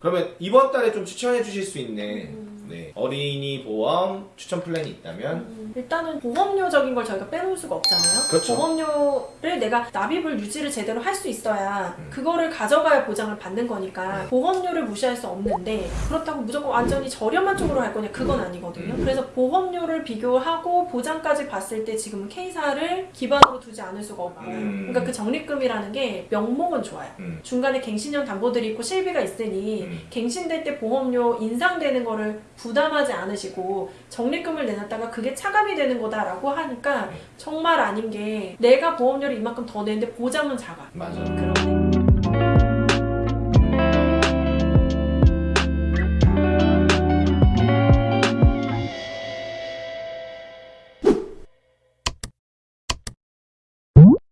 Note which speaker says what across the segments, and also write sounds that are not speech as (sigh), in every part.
Speaker 1: 그러면 이번 달에 좀 추천해 주실 수 있는
Speaker 2: 음.
Speaker 1: 네, 어린이 보험 추천 플랜이 있다면
Speaker 2: 음, 일단은 보험료적인 걸 저희가 빼놓을 수가 없잖아요.
Speaker 1: 그렇죠.
Speaker 2: 보험료를 내가 납입을 유지를 제대로 할 수 있어야
Speaker 1: 음.
Speaker 2: 그거를 가져가야 보장을 받는 거니까 보험료를 무시할 수 없는데 그렇다고 무조건 완전히 저렴한 쪽으로 할 거냐 그건 아니거든요.
Speaker 1: 음.
Speaker 2: 그래서 보험료를 비교하고 보장까지 봤을 때 지금은 K사를 기반으로 두지 않을 수가 없고
Speaker 1: 음.
Speaker 2: 그러니까 그 적립금이라는 게 명목은 좋아요.
Speaker 1: 음.
Speaker 2: 중간에 갱신형 담보들이 있고 실비가 있으니
Speaker 1: 음.
Speaker 2: 갱신될 때 보험료 인상되는 거를 부담 하지 않으시고 적립금을 내놨다가 그게 차감이 되는 거다라고 하니까
Speaker 1: 음.
Speaker 2: 정말 아닌 게 내가 보험료를 이만큼 더 내는데 보장은 작아.
Speaker 1: 맞아.
Speaker 2: 그러네.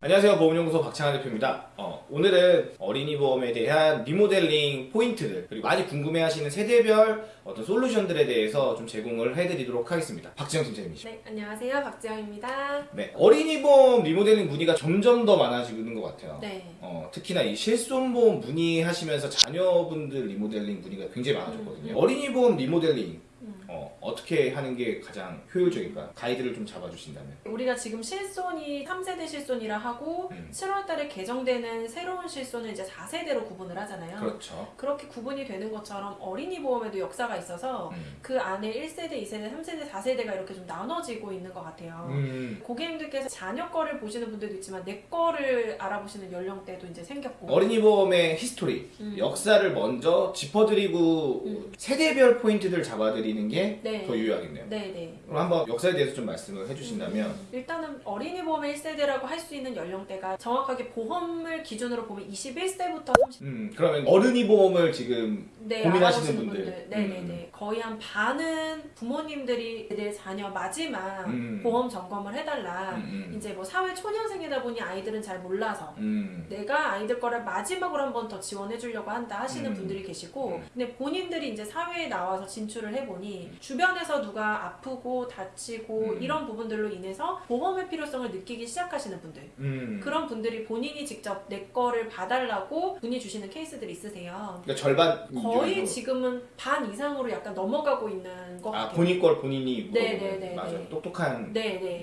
Speaker 1: 안녕하세요 보험연구소 박창환 대표입니다 어, 오늘은 어린이 보험에 대한 리모델링 포인트들 그리고 많이 궁금해하시는 세대별 어떤 솔루션들에 대해서 좀 제공을 해드리도록 하겠습니다 박지영 팀장님이시죠
Speaker 2: 네, 안녕하세요. 박지영입니다.
Speaker 1: 네, 어린이 보험 리모델링 문의가 점점 더 많아지는 것 같아요
Speaker 2: 네.
Speaker 1: 어, 특히나 이 실손보험 문의하시면서 자녀분들 리모델링 문의가 굉장히 많아졌거든요.
Speaker 2: 음.
Speaker 1: 어린이 보험 리모델링
Speaker 2: 음.
Speaker 1: 어, 어떻게 하는 게 가장 효율적일까? 가이드를 좀 잡아주신다면.
Speaker 2: 우리가 지금 실손이 3세대 실손이라 하고
Speaker 1: 음.
Speaker 2: 7월 달에 개정되는 새로운 실손을 이제 4세대로 구분을 하잖아요.
Speaker 1: 그렇죠.
Speaker 2: 그렇게 구분이 되는 것처럼 어린이 보험에도 역사가 있어서
Speaker 1: 음.
Speaker 2: 그 안에 1세대, 2세대, 3세대, 4세대가 이렇게 좀 나눠지고 있는 것 같아요.
Speaker 1: 음.
Speaker 2: 고객님들께서 자녀 거를 보시는 분들도 있지만 내 거를 알아보시는 연령대도 이제 생겼고
Speaker 1: 어린이 보험의 history,
Speaker 2: 음.
Speaker 1: 역사를 먼저 짚어드리고
Speaker 2: 음.
Speaker 1: 세대별 포인트들 잡아드리는 게더
Speaker 2: 네.
Speaker 1: 유효하겠네요.
Speaker 2: 네 네.
Speaker 1: 그럼 한번 역사에 대해서 좀 말씀을 해주신다면
Speaker 2: 음, 일단은 어린이 보험의 1세대라고 할 수 있는 연령대가 정확하게 보험을 기준으로 보면 21세부터 30대
Speaker 1: 음, 그러면 어른이 보험을 지금
Speaker 2: 네,
Speaker 1: 고민하시는
Speaker 2: 알아보시는
Speaker 1: 분들.
Speaker 2: 네네네. 거의 한 반은 부모님들이 내 자녀 마지막
Speaker 1: 음.
Speaker 2: 보험 점검을 해달라.
Speaker 1: 음, 음.
Speaker 2: 이제 뭐 사회 초년생이다 보니 아이들은 잘 몰라서
Speaker 1: 음.
Speaker 2: 내가 아이들 거를 마지막으로 한 번 더 지원해 주려고 한다 하시는
Speaker 1: 음.
Speaker 2: 분들이 계시고
Speaker 1: 음.
Speaker 2: 근데 본인들이 이제 사회에 나와서 진출을 해보니 주변에서 누가 아프고 다치고
Speaker 1: 음.
Speaker 2: 이런 부분들로 인해서 보험의 필요성을 느끼기 시작하시는 분들
Speaker 1: 음.
Speaker 2: 그런 분들이 본인이 직접 내 거를 봐달라고 문의 주시는 케이스들이 있으세요.
Speaker 1: 그러니까 절반
Speaker 2: 거의. 지금은 반 이상으로 약간 넘어가고 있는 것
Speaker 1: 아
Speaker 2: 같아요.
Speaker 1: 본인 걸 본인이
Speaker 2: 네,
Speaker 1: 물어보는.
Speaker 2: 네, 네,
Speaker 1: 맞아요.
Speaker 2: 네.
Speaker 1: 똑똑한.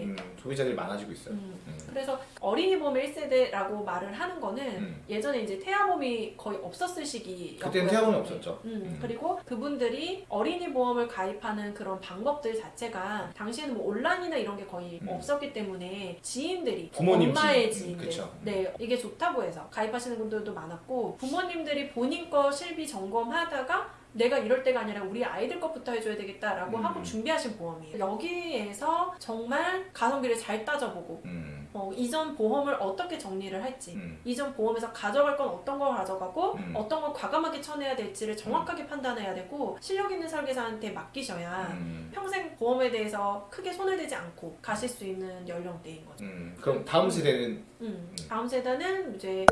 Speaker 1: 음, 소비자들이 많아지고 있어요.
Speaker 2: 음.
Speaker 1: 음.
Speaker 2: 그래서 어린이 보험 1세대라고 말을 하는 거는
Speaker 1: 음.
Speaker 2: 예전에 이제 태아보험이 거의 없었을 시기였고요.
Speaker 1: 그때는 태아보험이 없었죠.
Speaker 2: 음,
Speaker 1: 음.
Speaker 2: 그리고 그분들이 어린이 보험을 가입하는 그런 방법들 자체가 당시에는 뭐 온라인이나 이런 게 거의
Speaker 1: 음.
Speaker 2: 없었기 때문에 지인들이
Speaker 1: 부모님
Speaker 2: 엄마의
Speaker 1: 지인. 음,
Speaker 2: 지인들
Speaker 1: 그쵸.
Speaker 2: 네 이게 좋다고 해서 가입하시는 분들도 많았고 부모님들이 본인 거 실비 점검하다가 내가 이럴 때가 아니라 우리 아이들 것부터 해줘야 되겠다라고
Speaker 1: 음.
Speaker 2: 하고 준비하신 보험이에요. 여기에서 정말 가성비를 잘 따져보고
Speaker 1: 음.
Speaker 2: 어, 이전 보험을 어떻게 정리를 할지
Speaker 1: 음.
Speaker 2: 이전 보험에서 가져갈 건 어떤 걸 가져가고
Speaker 1: 음.
Speaker 2: 어떤 걸 과감하게 쳐내야 될지를 정확하게 판단해야 되고 실력 있는 설계사한테 맡기셔야
Speaker 1: 음.
Speaker 2: 평생 보험에 대해서 크게 손을 대지 않고 가실 수 있는 연령대인 거죠.
Speaker 1: 음. 그럼 다음 세대는
Speaker 2: 음. 다음 세대는 이제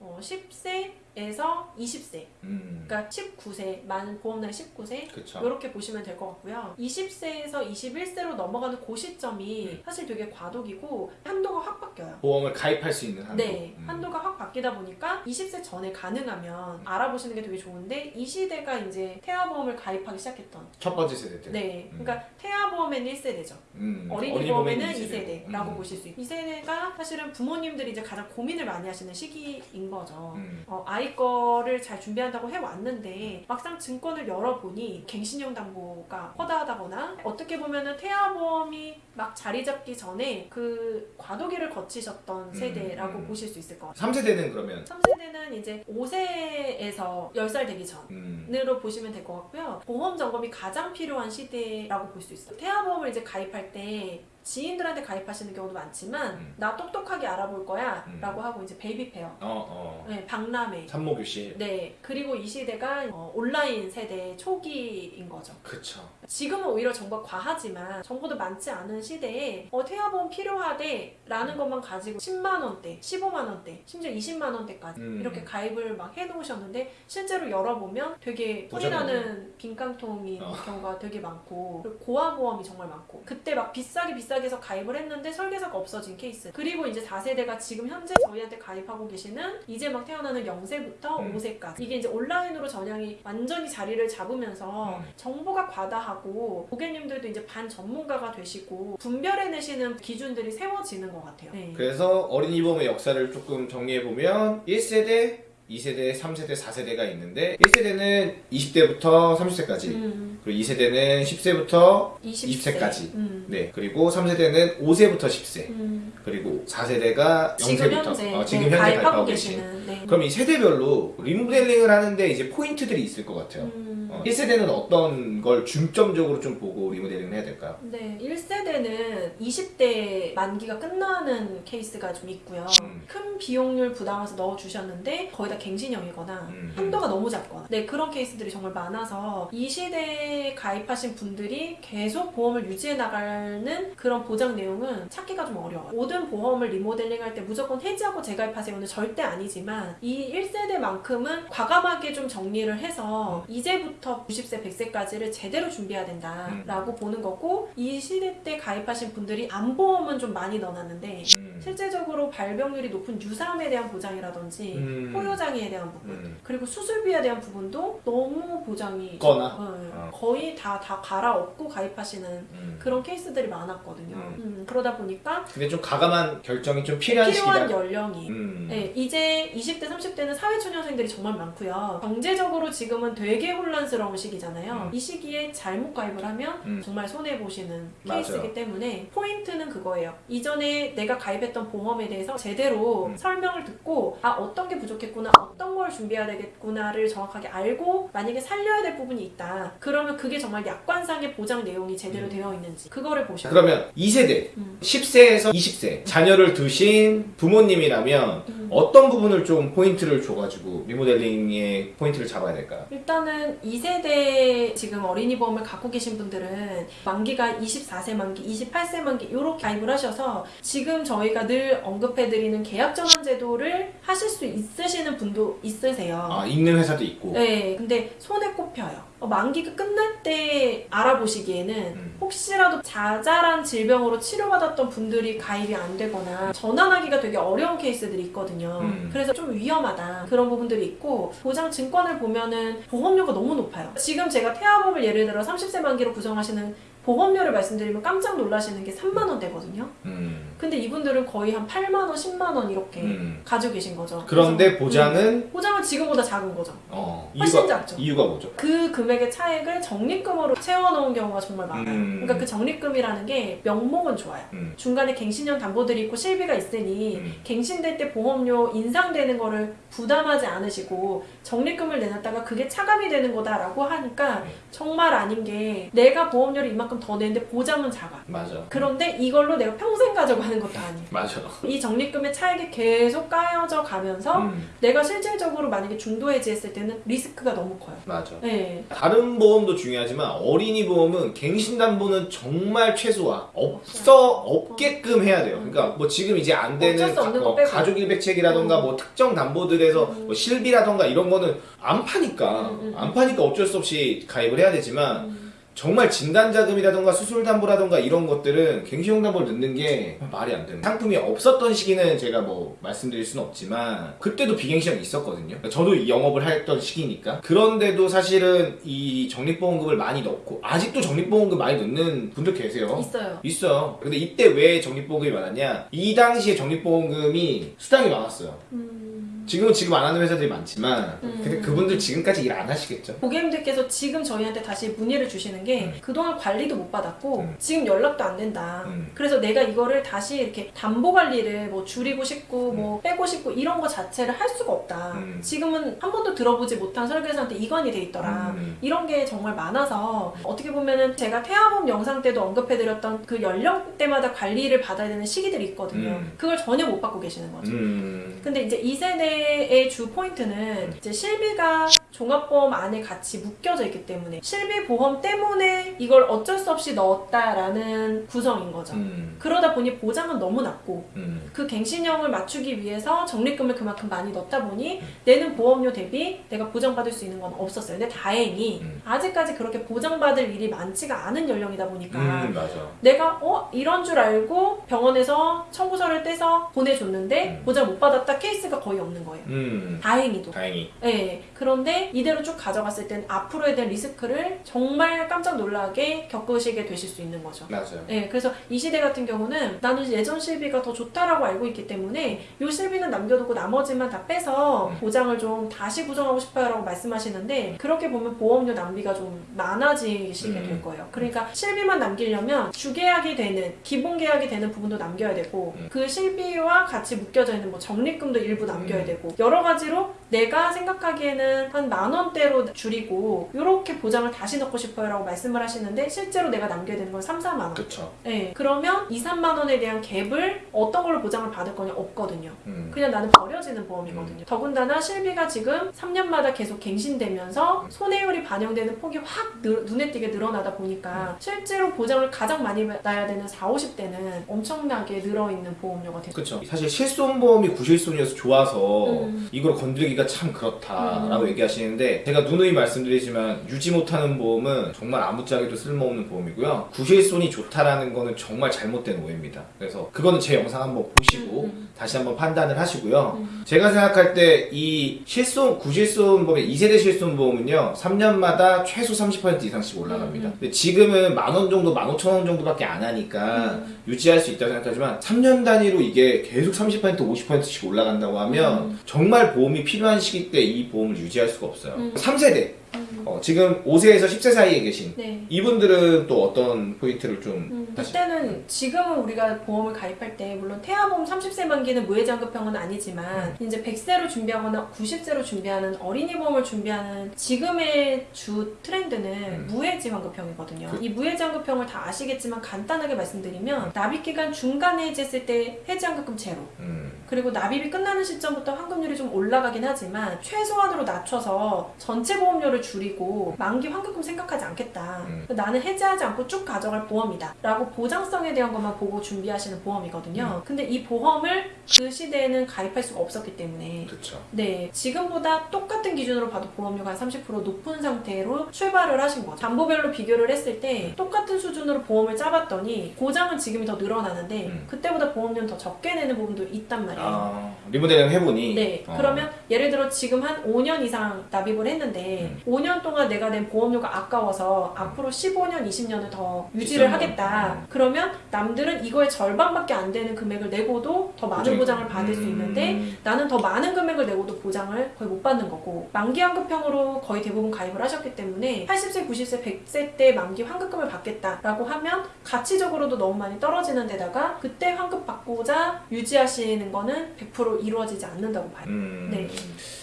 Speaker 2: 어, 10세 에서 20세,
Speaker 1: 음.
Speaker 2: 그러니까 19세, 만 보험 나이 19세
Speaker 1: 그쵸.
Speaker 2: 이렇게 보시면 될 것 같고요. 20세에서 21세로 넘어가는 그 시점이
Speaker 1: 음.
Speaker 2: 사실 되게 과도기고 한도가 확 바뀌어요.
Speaker 1: 보험을 가입할 수 있는 한도.
Speaker 2: 네,
Speaker 1: 음.
Speaker 2: 한도가 확 바뀌다 보니까 20세 전에 가능하면 알아보시는 게 되게 좋은데 이 시대가 이제 태아보험을 가입하기 시작했던
Speaker 1: 첫 번째 세대 때.
Speaker 2: 네,
Speaker 1: 음.
Speaker 2: 그러니까 태아보험에는 1세대죠.
Speaker 1: 음.
Speaker 2: 어린이 보험에는
Speaker 1: 이세대고.
Speaker 2: 2세대라고
Speaker 1: 음.
Speaker 2: 보실 수 있고 이 세대가 사실은 부모님들이 이제 가장 고민을 많이 하시는 시기인 거죠.
Speaker 1: 음.
Speaker 2: 어, 아이 거를 잘 준비한다고 해왔는데 막상 증권을 열어보니 갱신형 담보가 허다하다거나 어떻게 보면은 태아보험이 막 자리 잡기 전에 그 과도기를 거치셨던 세대라고
Speaker 1: 음.
Speaker 2: 보실 수 있을 것 같아요.
Speaker 1: 3세대는 그러면
Speaker 2: 3세대는 이제 5세에서 10살 되기 전.
Speaker 1: 음.
Speaker 2: 으로 보시면 될 것 같고요. 보험 점검이 가장 필요한 시대라고 볼 수 있어요. 태아보험을 이제 가입할 때 지인들한테 가입하시는 경우도 많지만
Speaker 1: 음.
Speaker 2: 나 똑똑하게 알아볼 거야
Speaker 1: 음.
Speaker 2: 라고 하고 이제 baby fair, 어,
Speaker 1: 어.
Speaker 2: 네, 박람회
Speaker 1: 산모 교실.
Speaker 2: 네 그리고 이 시대가 어, 온라인 세대 초기인 거죠.
Speaker 1: 그쵸.
Speaker 2: 지금은 오히려 정보가 과하지만 정보도 많지 않은 시대에 어, 태아보험 필요하대 라는 것만 가지고 10만 원대, 15만 원대, 심지어 20만 원대까지
Speaker 1: 음.
Speaker 2: 이렇게 가입을 막 해놓으셨는데 실제로 열어보면 되게
Speaker 1: 보잖아요.
Speaker 2: 나는 빈깡통인
Speaker 1: 어.
Speaker 2: 경우가 되게 많고 고아보험이 정말 많고 그때 막 비싸게 비싸게 비싸게 해서 가입을 했는데 설계사가 없어진 케이스. 그리고 이제 4세대가 지금 현재 저희한테 가입하고 계시는 이제 막 태어나는 0세부터
Speaker 1: 음.
Speaker 2: 5세까지. 이게 이제 온라인으로 전향이 완전히 자리를 잡으면서
Speaker 1: 음.
Speaker 2: 정보가 과다하고 고객님들도 이제 반 전문가가 되시고 분별해내시는 기준들이 세워지는 것 같아요. 네.
Speaker 1: 그래서 어린이 보험의 역사를 조금 정리해보면 1세대, 2세대, 3세대, 4세대가 있는데 1세대는 20대부터 30세까지
Speaker 2: 음,
Speaker 1: 그리고 2세대는 10세부터
Speaker 2: 20세.
Speaker 1: 20세까지.
Speaker 2: 음.
Speaker 1: 네 그리고 3세대는 5세부터 10세
Speaker 2: 음.
Speaker 1: 그리고 4세대가
Speaker 2: 지금
Speaker 1: 0세부터
Speaker 2: 현재,
Speaker 1: 어, 지금
Speaker 2: 네,
Speaker 1: 현재
Speaker 2: 가입하고
Speaker 1: 계신
Speaker 2: 네.
Speaker 1: 그럼 이 세대별로 리모델링을 하는데 이제 포인트들이 있을 것 같아요
Speaker 2: 음.
Speaker 1: 어, 1세대는 어떤 걸 중점적으로 좀 보고 리모델링을 해야 될까요?
Speaker 2: 네, 1세대는 20대 만기가 끝나는 케이스가 좀 있고요.
Speaker 1: 음.
Speaker 2: 큰 비용을 부담해서 넣어주셨는데 거의 다 갱신형이거나
Speaker 1: 음.
Speaker 2: 한도가 너무 작거나 네 그런 케이스들이 정말 많아서 이 시대에 가입하신 분들이 계속 보험을 유지해 나가는 그런 보장 내용은 찾기가 좀 어려워요. 모든 보험을 리모델링 할 때 무조건 해지하고 재가입하세요는 절대 아니지만 이 1세대만큼은 과감하게 좀 정리를 해서 이제부터 90세, 100세까지를 제대로 준비해야 된다 라고 보는 거고 이 시대 때 가입하신 분들이 암보험은 좀 많이 넣어놨는데
Speaker 1: 음.
Speaker 2: 실제적으로 발병률이 높은 유사암에 대한 보장이라든지
Speaker 1: 음.
Speaker 2: 포효 장애에 대한 부분
Speaker 1: 음.
Speaker 2: 그리고 수술비에 대한 부분도 너무 보장이
Speaker 1: 거나?
Speaker 2: 네,
Speaker 1: 어.
Speaker 2: 거의 다, 다 갈아엎고 가입하시는
Speaker 1: 음.
Speaker 2: 그런 케이스들이 많았거든요.
Speaker 1: 음.
Speaker 2: 음, 그러다 보니까
Speaker 1: 근데 좀 가감한 결정이 좀 필요한
Speaker 2: 필요한 연령이
Speaker 1: 음.
Speaker 2: 네, 이제 20대, 30대는 사회초년생들이 정말 많고요. 경제적으로 지금은 되게 혼란스러운 시기잖아요.
Speaker 1: 음.
Speaker 2: 이 시기에 잘못 가입을 하면
Speaker 1: 음.
Speaker 2: 정말 손해보시는. 케이스이기 때문에 포인트는 그거예요. 이전에 내가 가입했던 보험에 대해서 제대로
Speaker 1: 음.
Speaker 2: 설명을 듣고 아 어떤 게 부족했구나, 어떤 걸 준비해야 되겠구나를 정확하게 알고 만약에 살려야 될 부분이 있다. 그러면 그게 정말 약관상의 보장 내용이 제대로
Speaker 1: 음.
Speaker 2: 되어 있는지 그거를 보셔야 돼요.
Speaker 1: 그러면 2세대
Speaker 2: 음.
Speaker 1: 10세에서 20세 자녀를 두신 부모님이라면
Speaker 2: 음.
Speaker 1: 어떤 부분을 좀 포인트를 줘가지고 리모델링의 포인트를 잡아야 될까요?
Speaker 2: 일단은 2세대 지금 어린이 보험을 갖고 계신 분들은 만기가 24세 만기, 28세 만기 이렇게 가입을 하셔서 지금 저희가 늘 언급해드리는 계약 전환 제도를 하실 수 있으시는 분도 있으세요.
Speaker 1: 아 있는 회사도 있고
Speaker 2: 네, 근데 손에 꼽혀요. 어, 만기가 끝날 때 알아보시기에는
Speaker 1: 음.
Speaker 2: 혹시라도 자잘한 질병으로 치료받았던 분들이 가입이 안 되거나 전환하기가 되게 어려운 케이스들이 있거든요.
Speaker 1: 음.
Speaker 2: 그래서 좀 위험하다 그런 부분들이 있고 보장 증권을 보면은 보험료가 너무 높아요. 지금 제가 태아보험을 예를 들어 30세 만기로 구성하시는 보험료를 말씀드리면 깜짝 놀라시는 게 3만 원대거든요.
Speaker 1: 음.
Speaker 2: 근데 이분들은 거의 한 8만 원, 10만 원 이렇게
Speaker 1: 음.
Speaker 2: 가지고 계신 거죠.
Speaker 1: 그런데 보장은
Speaker 2: 음, 보장은 지금보다 작은 거죠.
Speaker 1: 어,
Speaker 2: 훨씬
Speaker 1: 이유가
Speaker 2: 작죠.
Speaker 1: 이유가 뭐죠?
Speaker 2: 그 금액의 차액을 적립금으로 채워놓은 경우가 정말 많아요.
Speaker 1: 음.
Speaker 2: 그러니까 그 적립금이라는 게 명목은 좋아요.
Speaker 1: 음.
Speaker 2: 중간에 갱신형 담보들이 있고 실비가 있으니
Speaker 1: 음.
Speaker 2: 갱신될 때 보험료 인상되는 거를 부담하지 않으시고 적립금을 내놨다가 그게 차감이 되는 거다라고 하니까
Speaker 1: 네.
Speaker 2: 정말 아닌 게 내가 보험료를 이만큼 더 내는데 보장은 작아.
Speaker 1: 맞아
Speaker 2: 그런데 이걸로 내가 평생 가져가는 것도 아니에요.
Speaker 1: 맞아
Speaker 2: 이 적립금의 차액이 계속 까여져 가면서
Speaker 1: 음.
Speaker 2: 내가 실질적으로 만약에 중도 해지했을 때는 리스크가 너무 커요.
Speaker 1: 맞아
Speaker 2: 네.
Speaker 1: 다른 보험도 중요하지만 어린이 보험은 갱신담보는 정말 최소화 없어 없게끔 해야 돼요. 그러니까 뭐 지금 이제 안 되는 가, 어,
Speaker 2: 빼고.
Speaker 1: 가족 일백책이라던가
Speaker 2: 음.
Speaker 1: 뭐 특정 담보들에서
Speaker 2: 음.
Speaker 1: 뭐 실비라던가 이런 거는 안 파니까
Speaker 2: 음, 음,
Speaker 1: 안 파니까 어쩔 수 없이 가입을 해야 되지만
Speaker 2: 음.
Speaker 1: 정말 진단자금이라던가 수술담보라던가 이런 것들은 갱신형 담보를 넣는 게 말이 안 되는 상품이 없었던 시기는 제가 뭐 말씀드릴 수는 없지만 그때도 비갱신형이 있었거든요. 저도 영업을 했던 시기니까. 그런데도 사실은 이 적립보험금을 많이 넣고 아직도 적립보험금 많이 넣는 분들 계세요?
Speaker 2: 있어요.
Speaker 1: 있어요. 근데 이때 왜 적립보험금이 많았냐? 이 당시에 적립보험금이 수당이 많았어요.
Speaker 2: 음.
Speaker 1: 지금은 지금 안 하는 회사들이 많지만
Speaker 2: 음.
Speaker 1: 근데 그분들 지금까지 일 안 하시겠죠
Speaker 2: 고객님들께서 지금 저희한테 다시 문의를 주시는 게
Speaker 1: 음.
Speaker 2: 그동안 관리도 못 받았고
Speaker 1: 음.
Speaker 2: 지금 연락도 안 된다.
Speaker 1: 음.
Speaker 2: 그래서 내가 이거를 다시 이렇게 담보 관리를 뭐 줄이고 싶고
Speaker 1: 음.
Speaker 2: 뭐 빼고 싶고 이런 거 자체를 할 수가 없다.
Speaker 1: 음.
Speaker 2: 지금은 한 번도 들어보지 못한 설계사한테 이관이 돼 있더라.
Speaker 1: 음.
Speaker 2: 이런 게 정말 많아서 어떻게 보면은 제가 태아보험 영상 때도 언급해드렸던 그 연령대마다 관리를 받아야 되는 시기들이 있거든요.
Speaker 1: 음.
Speaker 2: 그걸 전혀 못 받고 계시는 거죠.
Speaker 1: 음.
Speaker 2: 근데 이제 2세대 의 주 포인트는 이제 실비가 종합보험 안에 같이 묶여져 있기 때문에 실비보험 때문에 이걸 어쩔 수 없이 넣었다라는 구성인 거죠.
Speaker 1: 음,
Speaker 2: 그러다 보니 보장은 너무 낮고
Speaker 1: 음,
Speaker 2: 그 갱신형을 맞추기 위해서 적립금을 그만큼 많이 넣다 보니
Speaker 1: 음.
Speaker 2: 내는 보험료 대비 내가 보장받을 수 있는 건 없었어요. 근데 다행히
Speaker 1: 음.
Speaker 2: 아직까지 그렇게 보장받을 일이 많지가 않은 연령이다 보니까
Speaker 1: 음.
Speaker 2: 내가 어 이런 줄 알고 병원에서 청구서를 떼서 보내줬는데
Speaker 1: 음.
Speaker 2: 보장 못 받았다 케이스가 거의 없는 거예요.
Speaker 1: 음,
Speaker 2: 다행히도.
Speaker 1: 다행히.
Speaker 2: 네. 그런데 이대로 쭉 가져갔을 땐 앞으로에 대한 리스크를 정말 깜짝 놀라게 겪으시게 되실 수 있는 거죠.
Speaker 1: 맞아요.
Speaker 2: 네, 그래서 이 시대 같은 경우는 나는 예전 실비가 더 좋다라고 알고 있기 때문에 이 실비는 남겨두고 나머지만 다 빼서
Speaker 1: 음.
Speaker 2: 보장을 좀 다시 구성하고 싶어요 라고 말씀하시는데 그렇게 보면 보험료 낭비가 좀 많아지시게
Speaker 1: 음.
Speaker 2: 될 거예요. 그러니까 실비만 남기려면 주계약이 되는 기본 계약이 되는 부분도 남겨야 되고
Speaker 1: 음.
Speaker 2: 그 실비와 같이 묶여져 있는 뭐 적립금도 일부 남겨야
Speaker 1: 음.
Speaker 2: 되고 여러 가지로 내가 생각하기에는 한만 원대로 줄이고 이렇게 보장을 다시 넣고 싶어요 라고 말씀을 하시는데 실제로 내가 남겨야 되는 건 3, 4만 원.
Speaker 1: 그쵸.
Speaker 2: 네, 그러면 2, 3만 원에 대한 갭을 어떤 걸로 보장을 받을 거냐 없거든요.
Speaker 1: 음,
Speaker 2: 그냥 나는 버려지는 보험이거든요. 더군다나 실비가 지금 3년마다 계속 갱신되면서
Speaker 1: 음.
Speaker 2: 손해율이 반영되는 폭이 확 늘- 눈에 띄게 늘어나다 보니까 실제로 보장을 가장 많이 받아야 되는 4, 50대는 엄청나게 늘어있는 보험료가 되죠.
Speaker 1: 그쵸. 사실 실손보험이 구실손이어서 좋아서
Speaker 2: 음.
Speaker 1: 이걸 건드리기가 참 그렇다라고 얘기 하시는데 제가 누누이 말씀드리지만 유지 못하는 보험은 정말 아무짝에도 쓸모없는 보험이고요. 구실손이 좋다라는 거는 정말 잘못된 오해입니다. 그래서 그거는 제 영상 한번 보시고
Speaker 2: 음,
Speaker 1: 다시 한번 판단을 하시고요.
Speaker 2: 음.
Speaker 1: 제가 생각할 때 이 실손 구실손 보험의 2세대 실손 보험은요 3년마다 최소 30% 이상씩 올라갑니다.
Speaker 2: 음.
Speaker 1: 근데 지금은 만원 정도, 만 오천 원 정도밖에 안 하니까
Speaker 2: 음.
Speaker 1: 유지할 수 있다고 생각하지만 3년 단위로 이게 계속 30% 50%씩 올라간다고 하면
Speaker 2: 음.
Speaker 1: 정말 보험이 필요한 시기 때 이 보험을 유지할 수가 없어요.
Speaker 2: 음.
Speaker 1: 3세대
Speaker 2: 음.
Speaker 1: 어, 지금 5세에서 10세 사이에 계신
Speaker 2: 네.
Speaker 1: 이분들은 또 어떤 포인트를 좀
Speaker 2: 음, 그때는 지금은 우리가 보험을 가입할 때 물론 태아보험 30세 만기는 무해장급형은 아니지만 이제 100세로 준비하거나 90세로 준비하는 어린이 보험을 준비하는 지금의 주 트렌드는
Speaker 1: 음.
Speaker 2: 무해지환급형이거든요.
Speaker 1: 그-
Speaker 2: 이 무해지환급형을 다 아시겠지만 간단하게 말씀드리면 납입 기간 중간에 해지했을 때 해지환급금 제로
Speaker 1: 음,
Speaker 2: 그리고 납입이 끝나는 시점부터 환급률이 좀 올라가긴 하지만 최소한으로 낮춰서 전체 보험료를 줄이고 만기 환급금 생각하지 않겠다.
Speaker 1: 음.
Speaker 2: 나는 해지하지 않고 쭉 가져갈 보험이다. 라고 보장성에 대한 것만 보고 준비하시는 보험이거든요. 근데 이 보험을 그 시대에는 가입할 수가 없었기 때문에
Speaker 1: 그렇죠.
Speaker 2: 네, 지금보다 똑같은 기준으로 봐도 보험료가 한 30% 높은 상태로 출발을 하신 거죠. 담보별로 비교를 했을 때 똑같은 수준으로 보험을 짜봤더니 고장은 지금이 더 늘어나는데
Speaker 1: 음.
Speaker 2: 그때보다 보험료는 더 적게 내는 부분도 있단 말이에요.
Speaker 1: 아, 리모델링 해보니
Speaker 2: 네,
Speaker 1: 어,
Speaker 2: 그러면 예를 들어 지금 한 5년 이상 납입을 했는데
Speaker 1: 음.
Speaker 2: 5년 동안 내가 낸 보험료가 아까워서 앞으로 15년, 20년을 더 유지를 하겠다.
Speaker 1: 거. 음.
Speaker 2: 그러면 남들은 이거의 절반밖에 안 되는 금액을 내고도 더 많은 보장을 받을 수
Speaker 1: 음.
Speaker 2: 있는데 나는 더 많은 금액을 내고도 보장을 거의 못 받는 거고 만기 환급형으로 거의 대부분 가입을 하셨기 때문에 80세, 90세, 100세 때 만기 환급금을 받겠다라고 하면 가치적으로도 너무 많이 떨어지는 데다가 그때 환급 받고자 유지하시는 거는 100% 이루어지지 않는다고 봐요.
Speaker 1: 음,
Speaker 2: 네.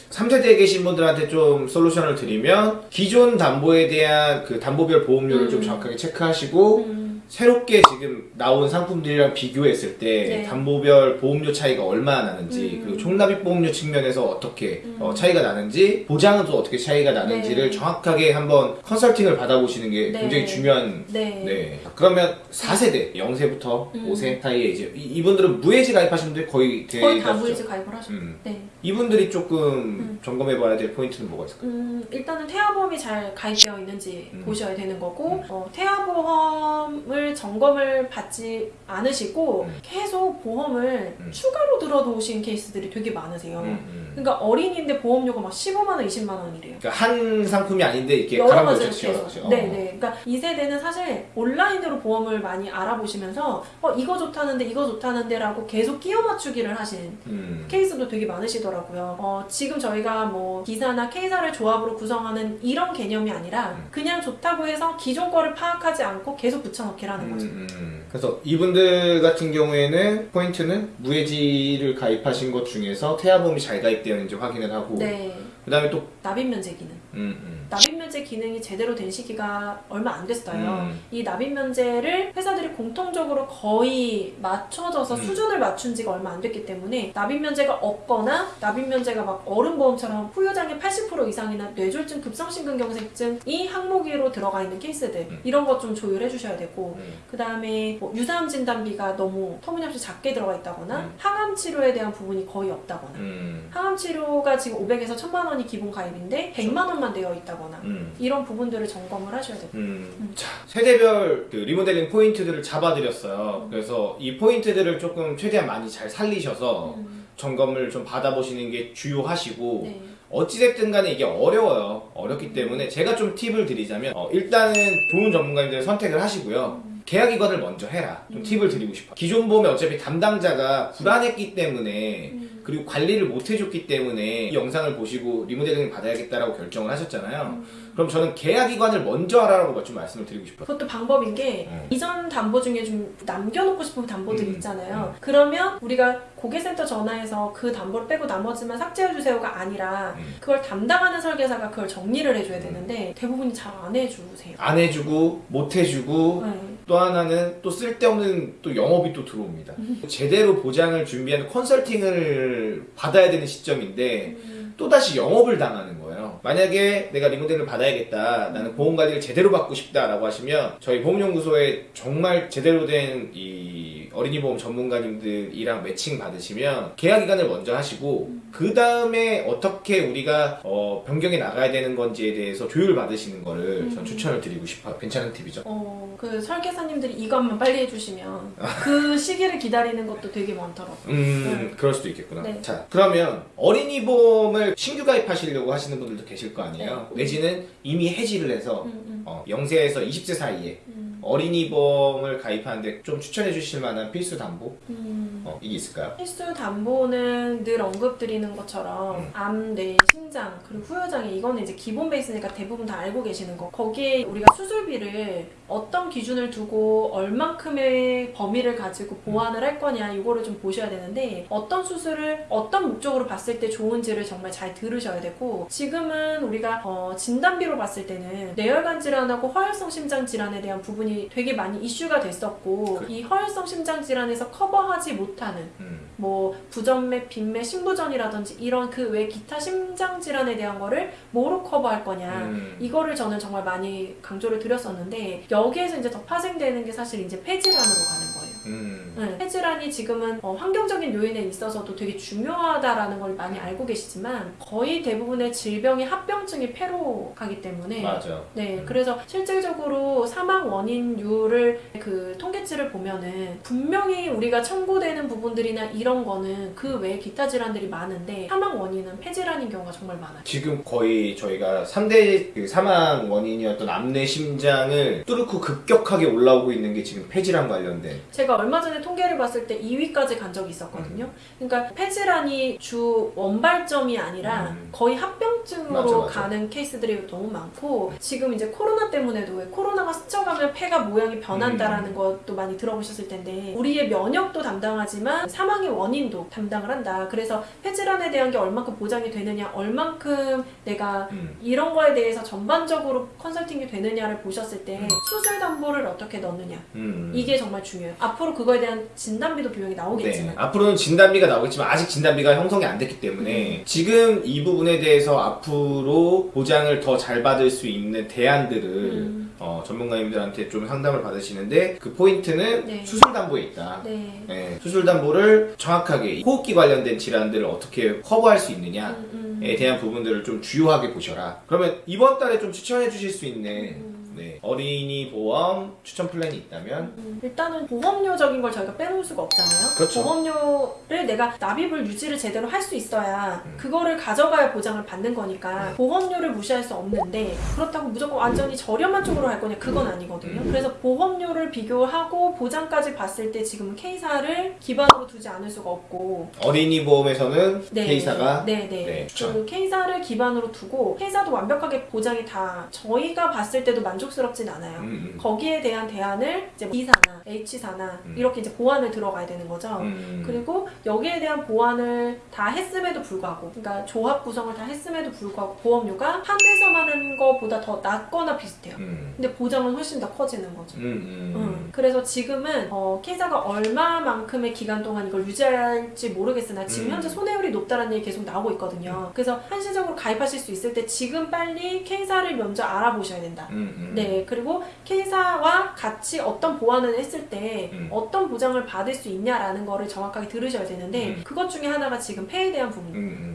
Speaker 1: 3세대에 계신 분들한테 좀 솔루션을 드리면 기존 담보에 대한 그 담보별 보험료를 좀
Speaker 2: 음.
Speaker 1: 정확하게 체크하시고
Speaker 2: 음,
Speaker 1: 새롭게 지금 나온 상품들이랑 비교했을 때
Speaker 2: 네.
Speaker 1: 담보별 보험료 차이가 얼마나 나는지
Speaker 2: 음.
Speaker 1: 그리고 총납입 보험료 측면에서 어떻게
Speaker 2: 음.
Speaker 1: 어, 차이가 나는지 보장은 또 어떻게 차이가 나는지를
Speaker 2: 네.
Speaker 1: 정확하게 한번 컨설팅을 받아보시는 게
Speaker 2: 네.
Speaker 1: 굉장히 중요한
Speaker 2: 네.
Speaker 1: 네. 그러면 4세대, 0세부터
Speaker 2: 음.
Speaker 1: 5세 사이에 이제 이- 이분들은 무해지 가입하신 분들이 거의
Speaker 2: 거의 다. 무이즈 가입을 하셨죠.
Speaker 1: 음.
Speaker 2: 네.
Speaker 1: 이분들이 조금
Speaker 2: 음.
Speaker 1: 점검해 봐야 될 포인트는 뭐가 있을까요?
Speaker 2: 음, 일단은 태아보험이 잘 가입되어 있는지
Speaker 1: 음.
Speaker 2: 보셔야 되는 거고, 어, 태아보험을 점검을 받지 않으시고,
Speaker 1: 음.
Speaker 2: 계속 보험을
Speaker 1: 음.
Speaker 2: 추가로 들어놓으신 케이스들이 되게 많으세요.
Speaker 1: 음, 음.
Speaker 2: 그러니까 어린이인데 보험료가 막 15만 원, 20만 원이래요.
Speaker 1: 그러니까 한 상품이 아닌데 이렇게
Speaker 2: 여러 가지를
Speaker 1: 거쳐
Speaker 2: 계속.
Speaker 1: 치워서.
Speaker 2: 네네. 그러니까 이 세대는 사실 온라인으로 보험을 많이 알아보시면서, 어, 이거 좋다는데, 이거 좋다는데라고 계속 끼워 맞추기를 하신
Speaker 1: 음.
Speaker 2: 케이스도 되게 많으시더라고요. 어, 지금 저희가 뭐 기사나 K사를 조합으로 구성하는 이런 개념이 아니라
Speaker 1: 음.
Speaker 2: 그냥 좋다고 해서 기존 거를 파악하지 않고 계속 붙여넣기 라는 거죠.
Speaker 1: 음, 음. 그래서 이분들 같은 경우에는 포인트는 무해지를 가입하신 것 중에서 태아보험이 잘 가입되어 있는지 확인을 하고
Speaker 2: 네.
Speaker 1: 그 다음에 또
Speaker 2: 납입 면제기는.
Speaker 1: 음, 음.
Speaker 2: 납입 면제 기능이 제대로 된 시기가 얼마 안 됐어요.
Speaker 1: 음.
Speaker 2: 이 납입 면제를 회사들이 공통적으로 거의 맞춰져서
Speaker 1: 음.
Speaker 2: 수준을 맞춘 지가 얼마 안 됐기 때문에 납입 면제가 없거나 납입 면제가 막 어른 보험처럼 후유장애 80% 이상이나 뇌졸중 급성심근경색증이 항목으로 들어가 있는 케이스들
Speaker 1: 음.
Speaker 2: 이런 것 좀 조율해 주셔야 되고
Speaker 1: 음.
Speaker 2: 그 다음에 뭐 유사암 진단비가 너무 터무니없이 작게 들어가 있다거나
Speaker 1: 음.
Speaker 2: 항암 치료에 대한 부분이 거의 없다거나
Speaker 1: 음.
Speaker 2: 항암 치료가 지금 500에서 1000만 원이 기본 가입인데 100만 원만 되어 있다거나
Speaker 1: 음.
Speaker 2: 이런 부분들을 점검을 하셔야 돼요.
Speaker 1: 음. 자, 세대별 그 리모델링 포인트들을 잡아드렸어요.
Speaker 2: 음.
Speaker 1: 그래서 이 포인트들을 조금 최대한 많이 잘 살리셔서
Speaker 2: 음,
Speaker 1: 점검을 좀 받아보시는 게 주요하시고
Speaker 2: 네.
Speaker 1: 어찌됐든 간에 이게 어려워요. 어렵기 때문에 제가 좀 팁을 드리자면 어, 일단은 좋은 전문가님들 선택을 하시고요. 계약 이관을 먼저 해라. 좀
Speaker 2: 음.
Speaker 1: 팁을 드리고 싶어요. 기존 보험에 어차피 담당자가 불안했기 때문에
Speaker 2: 음,
Speaker 1: 그리고 관리를 못 해줬기 때문에 이 영상을 보시고 리모델링 받아야겠다라고 결정을 하셨잖아요.
Speaker 2: 음.
Speaker 1: 그럼 저는 계약이관을 먼저 하라고 좀 말씀을 드리고 싶어요.
Speaker 2: 그것도 방법인 게
Speaker 1: 음.
Speaker 2: 이전 담보 중에 좀 남겨놓고 싶은 담보들
Speaker 1: 음,
Speaker 2: 있잖아요. 그러면 우리가 고객센터 전화해서 그 담보를 빼고 나머지만 삭제해주세요가 아니라
Speaker 1: 음.
Speaker 2: 그걸 담당하는 설계사가 그걸 정리를 해줘야 되는데 대부분이 잘 안 해주세요.
Speaker 1: 안 해주고 못 해주고
Speaker 2: 네.
Speaker 1: 또 하나는 또 쓸데없는 또 영업이 또 들어옵니다.
Speaker 2: 음.
Speaker 1: 제대로 보장을 준비하는 컨설팅을 받아야 되는 시점인데
Speaker 2: 음,
Speaker 1: 또다시 영업을 당하는 거예요. 만약에 내가 리모델을 받아야겠다. 나는 보험 관리를 제대로 받고 싶다라고 하시면 저희 보험연구소에 정말 제대로 된 이 어린이 보험 전문가님들이랑 매칭 받으시면 계약 기간을 먼저 하시고 그 다음에 어떻게 우리가 어, 변경해 나가야 되는 건지에 대해서 조율 받으시는 거를 전
Speaker 2: 음.
Speaker 1: 추천을 드리고 싶어요. 괜찮은 팁이죠.
Speaker 2: 어, 그 설계사님들이 이것만 빨리 해주시면 그 (laughs) 시기를 기다리는 것도 되게 많더라고요.
Speaker 1: 음, 그럴 수도 있겠구나.
Speaker 2: 네.
Speaker 1: 자, 그러면 어린이 보험을 신규 가입하시려고 하시는 분들도 계실 거 아니에요?
Speaker 2: 네.
Speaker 1: 내지는 이미 해지를 해서
Speaker 2: 음, 음,
Speaker 1: 어, 0세에서 20세 사이에
Speaker 2: 음,
Speaker 1: 어린이 보험을 가입하는데 좀 추천해 주실 만한 필수 담보?
Speaker 2: 음.
Speaker 1: 어, 이게 있을까요?
Speaker 2: 필수 담보는 늘 언급드리는 것처럼
Speaker 1: 음.
Speaker 2: 암, 뇌, 심장 그리고 후유장애 이거는 이제 기본 베이스니까 대부분 다 알고 계시는 거. 거기에 우리가 수술비를 어떤 기준을 두고 얼만큼의 범위를 가지고 보완을 할 거냐 이거를 좀 보셔야 되는데 어떤 수술을 어떤 목적으로 봤을 때 좋은지를 정말 잘 들으셔야 되고 지금은 우리가 어, 진단비로 봤을 때는 뇌혈관 질환하고 허혈성 심장 질환에 대한 부분이 되게 많이 이슈가 됐었고
Speaker 1: 그-
Speaker 2: 이 허혈성 심장 질환에서 커버하지 못하는
Speaker 1: 음,
Speaker 2: 뭐 부전맥, 빈맥, 심부전이라든지 이런 그 외 기타 심장 질환에 대한 거를 뭐로 커버할 거냐.
Speaker 1: 음,
Speaker 2: 이거를 저는 정말 많이 강조를 드렸었는데 여기에서 이제 더 파생되는 게 사실 이제 폐질환으로 가는 거예요.
Speaker 1: 음,
Speaker 2: 네, 폐질환이 지금은 어, 환경적인 요인에 있어서도 되게 중요하다라는 걸 많이 알고 계시지만 거의 대부분의 질병의 합병증이 폐로 가기 때문에
Speaker 1: 맞아.
Speaker 2: 네,
Speaker 1: 음.
Speaker 2: 그래서 실질적으로 사망 원인율을 그 통계치를 보면은 분명히 우리가 청구되는 부분들이나 이런 거는 그 외에 기타 질환들이 많은데 사망 원인은 폐질환인 경우가 정말 많아요.
Speaker 1: 지금 거의 저희가 3대 그 사망 원인이었던 암내 심장을 뚫고 급격하게 올라오고 있는 게 지금 폐질환 관련된
Speaker 2: 제가 얼마 전에 통계를 봤을 때 2위까지 간 적이 있었거든요. 그러니까 폐질환이 주 원발점이 아니라
Speaker 1: 음.
Speaker 2: 거의 합병증으로
Speaker 1: 맞아, 맞아.
Speaker 2: 가는 케이스들이 너무 많고 지금 이제 코로나 때문에도 왜 코로나가 스쳐가면 폐가 모양이 변한다라는
Speaker 1: 음.
Speaker 2: 것도 많이 들어보셨을 텐데 우리의 면역도 담당하지만 사망의 원인도 담당을 한다. 그래서 폐질환에 대한 게 얼만큼 보장이 되느냐, 얼만큼 내가
Speaker 1: 음,
Speaker 2: 이런 거에 대해서 전반적으로 컨설팅이 되느냐를 보셨을 때
Speaker 1: 음.
Speaker 2: 수술 담보를 어떻게 넣느냐
Speaker 1: 음.
Speaker 2: 이게 정말 중요해요. 앞으로 그거에 대한 진단비도 비용이 나오겠지만
Speaker 1: 네, 앞으로는 진단비가 나오겠지만 아직 진단비가 형성이 안 됐기 때문에
Speaker 2: 음.
Speaker 1: 지금 이 부분에 대해서 앞으로 보장을 더 잘 받을 수 있는 대안들을
Speaker 2: 음.
Speaker 1: 어, 전문가님들한테 좀 상담을 받으시는데 그 포인트는
Speaker 2: 네.
Speaker 1: 수술 담보에 있다.
Speaker 2: 네.
Speaker 1: 네, 수술 담보를 정확하게 호흡기 관련된 질환들을 어떻게 커버할 수 있느냐에
Speaker 2: 음, 음.
Speaker 1: 대한 부분들을 좀 주요하게 보셔라. 그러면 이번 달에 좀 추천해 주실 수 있는
Speaker 2: 음.
Speaker 1: 네, 어린이 보험 추천 플랜이 있다면
Speaker 2: 음, 일단은 보험료적인 걸 저희가 빼놓을 수가 없잖아요.
Speaker 1: 그렇죠.
Speaker 2: 보험료를 내가 납입을 유지를 제대로 할 수 있어야
Speaker 1: 음.
Speaker 2: 그거를 가져가야 보장을 받는 거니까 보험료를 무시할 수 없는데 그렇다고 무조건 완전히 저렴한 쪽으로 할 거냐 그건 아니거든요.
Speaker 1: 음.
Speaker 2: 그래서 보험료를 비교하고 보장까지 봤을 때 지금 K사를 기반으로 두지 않을 수가 없고
Speaker 1: 어린이 보험에서는
Speaker 2: 네.
Speaker 1: K사가
Speaker 2: 네, 네.
Speaker 1: 네, 추천.
Speaker 2: 그 K사를 기반으로 두고 K사도 완벽하게 보장이 다 저희가 봤을 때도 만족 어렵진 않아요.
Speaker 1: 음,
Speaker 2: 거기에 대한 대안을 이제 B사나 H사나
Speaker 1: 음.
Speaker 2: 이렇게 이제 보완을 들어가야 되는 거죠.
Speaker 1: 음.
Speaker 2: 그리고 여기에 대한 보완을 다 했음에도 불구하고, 그러니까 조합 구성을 다 했음에도 불구하고 보험료가 한 회사만 하는 거보다 더 낮거나 비슷해요.
Speaker 1: 음.
Speaker 2: 근데 보장은 훨씬 더 커지는 거죠.
Speaker 1: 음, 음.
Speaker 2: 음, 그래서 지금은 어, K사가 얼마만큼의 기간 동안 이걸 유지할지 모르겠으나 지금
Speaker 1: 음.
Speaker 2: 현재 손해율이 높다는 얘기 계속 나오고 있거든요. 그래서 한시적으로 가입하실 수 있을 때 지금 빨리 K사를 먼저 알아보셔야 된다.
Speaker 1: 음, 음.
Speaker 2: 네, 그리고 K사와 같이 어떤 보완을 했을 때
Speaker 1: 음.
Speaker 2: 어떤 보장을 받을 수 있냐라는 거를 정확하게 들으셔야 되는데
Speaker 1: 음.
Speaker 2: 그것 중에 하나가 지금 폐에 대한 부분.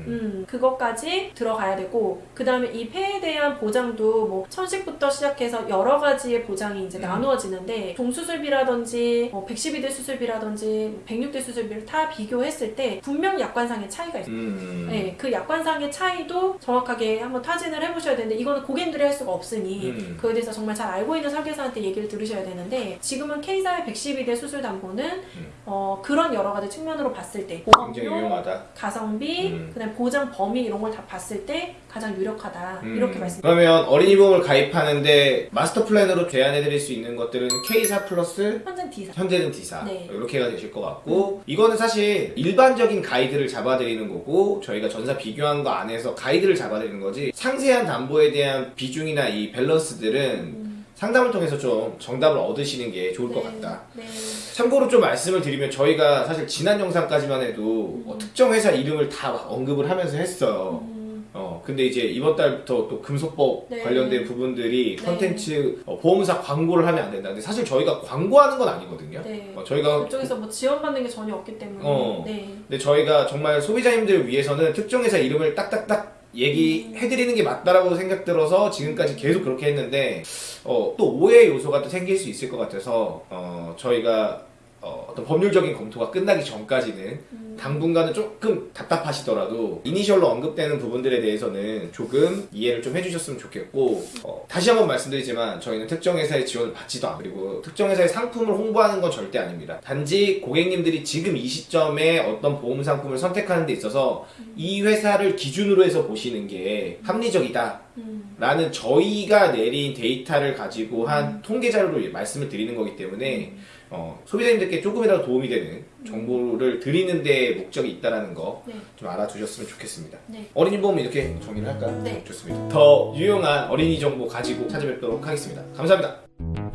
Speaker 1: 음, 음.
Speaker 2: 음, 그것까지 들어가야 되고, 그 다음에 이 폐에 대한 보장도 뭐, 천식부터 시작해서 여러 가지의 보장이 이제
Speaker 1: 음.
Speaker 2: 나누어지는데, 동수술비라든지, 뭐 112대 수술비라든지, 106대 수술비를 다 비교했을 때, 분명 약관상의 차이가 있어요.
Speaker 1: 음.
Speaker 2: 네, 그 약관상의 차이도 정확하게 한번 타진을 해보셔야 되는데, 이거는 고객들이 할 수가 없으니,
Speaker 1: 음.
Speaker 2: 그에 대해서 정말 잘 알고 있는 설계사한테 얘기를 들으셔야 되는데, 지금은 K사의 112대 수술 담보는,
Speaker 1: 음.
Speaker 2: 어, 그런 여러 가지 측면으로 봤을 때,
Speaker 1: 굉장히
Speaker 2: 보험료,
Speaker 1: 유용하다.
Speaker 2: 가성비,
Speaker 1: 음.
Speaker 2: 그다음 보장 범위 이런 걸 다 봤을 때 가장 유력하다
Speaker 1: 음.
Speaker 2: 이렇게 말씀.
Speaker 1: 그러면 어린이 보험을 가입하는데 마스터 플랜으로 제안해드릴 수 있는 것들은 K사 플러스
Speaker 2: 현재 D사.
Speaker 1: 현재는 D사
Speaker 2: 네.
Speaker 1: 이렇게가 되실 것 같고 이거는 사실 일반적인 가이드를 잡아드리는 거고 저희가 전사 비교한 거 안에서 가이드를 잡아드리는 거지 상세한 담보에 대한 비중이나 이 밸런스들은
Speaker 2: 음.
Speaker 1: 상담을 통해서 좀 정답을 얻으시는 게 좋을 것
Speaker 2: 네,
Speaker 1: 같다.
Speaker 2: 네.
Speaker 1: 참고로 좀 말씀을 드리면 저희가 사실 지난 영상까지만 해도 어, 특정 회사 이름을 다 언급을 하면서 했어요.
Speaker 2: 음,
Speaker 1: 어 근데 이제 이번 달부터 또 금소법
Speaker 2: 네.
Speaker 1: 관련된 부분들이
Speaker 2: 네.
Speaker 1: 컨텐츠 어, 보험사 광고를 하면 안 된다. 근데 사실 저희가 광고하는 건 아니거든요.
Speaker 2: 네.
Speaker 1: 어, 저희가
Speaker 2: 그쪽에서 뭐 지원받는 게 전혀 없기 때문에.
Speaker 1: 어.
Speaker 2: 네.
Speaker 1: 근데 저희가 정말 소비자님들을 위해서는 특정 회사 이름을 딱딱딱 얘기해드리는 게 맞다라고 생각 들어서 지금까지 계속 그렇게 했는데 어, 또 오해 요소가 또 생길 수 있을 것 같아서 어, 저희가 어, 떤 법률적인 검토가 끝나기 전까지는
Speaker 2: 음.
Speaker 1: 당분간은 조금 답답하시더라도 이니셜로 언급되는 부분들에 대해서는 조금 이해를 좀 해주셨으면 좋겠고 어, 다시 한번 말씀드리지만 저희는 특정 회사의 지원을 받지도 않고 그리고 특정 회사의 상품을 홍보하는 건 절대 아닙니다. 단지 고객님들이 지금 이 시점에 어떤 보험 상품을 선택하는 데 있어서 이 회사를 기준으로 해서 보시는 게 합리적이다.
Speaker 2: 음.
Speaker 1: 라는 저희가 내린 데이터를 가지고 한 통계 자료를 말씀을 드리는 거기 때문에 어, 소비자님들께 조금이라도 도움이 되는 정보를 드리는 데 목적이 있다라는 거좀
Speaker 2: 네.
Speaker 1: 알아두셨으면 좋겠습니다.
Speaker 2: 네.
Speaker 1: 어린이 보험 이렇게 정리를 할까요?
Speaker 2: 네.
Speaker 1: 좋습니다. 더 유용한 어린이 정보 가지고 찾아뵙도록 하겠습니다. 감사합니다.